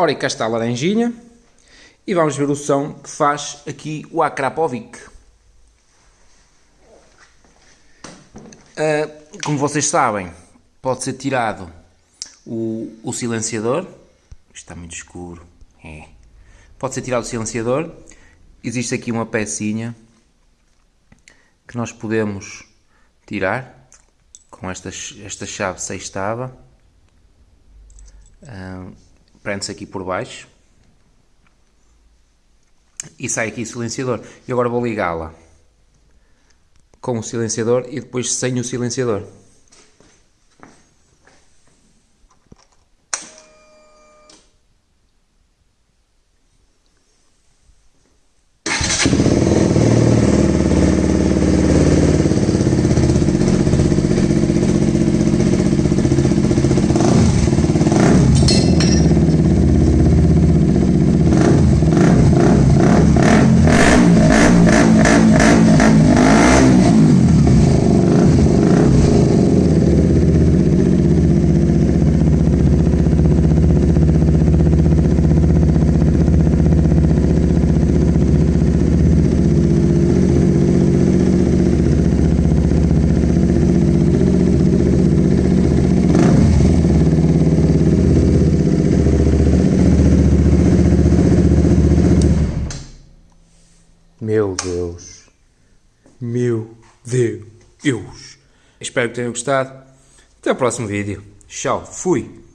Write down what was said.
Ora, e cá está a laranjinha. E vamos ver o som que faz aqui o Akrapovic. Uh, como vocês sabem, pode ser tirado o, o silenciador. Está muito escuro. É. Pode ser tirado o silenciador. Existe aqui uma pecinha que nós podemos tirar com esta, esta chave sextava. Uh, Prende-se aqui por baixo. E sai aqui o silenciador. E agora vou ligá-la com o silenciador e depois sem o silenciador. Meu Deus. Meu Deus. Espero que tenham gostado. Até o próximo vídeo. Tchau. Fui.